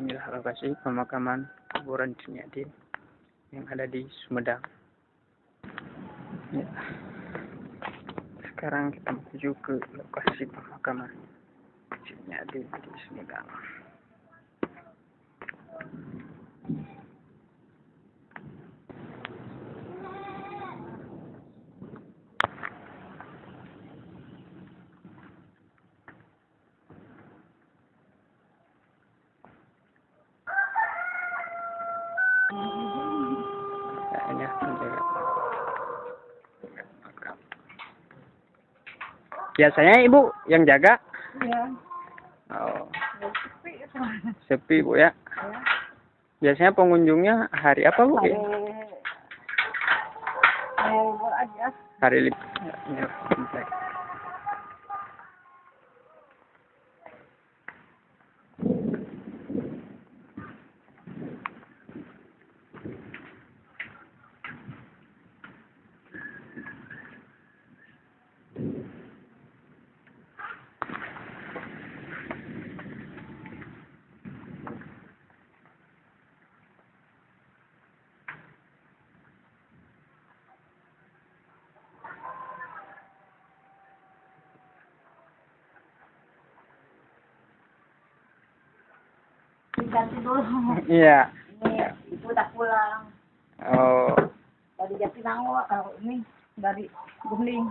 inilah lokasi pemakaman kuburan Ciniadin yang ada di Sumedang. Ya. Sekarang kita menuju ke lokasi pemakaman Ciniadin di Sumedang. Ya, menjaga. Biasanya ibu yang jaga. Iya. Oh, Sepi sepi bu ya. Ya. Biasanya pengunjungnya hari apa bu? Hari ya? hari libur Diganti dulu. Iya. Ini ibu udah pulang Oh, dari Jatinangor. Kalau ini dari Guling.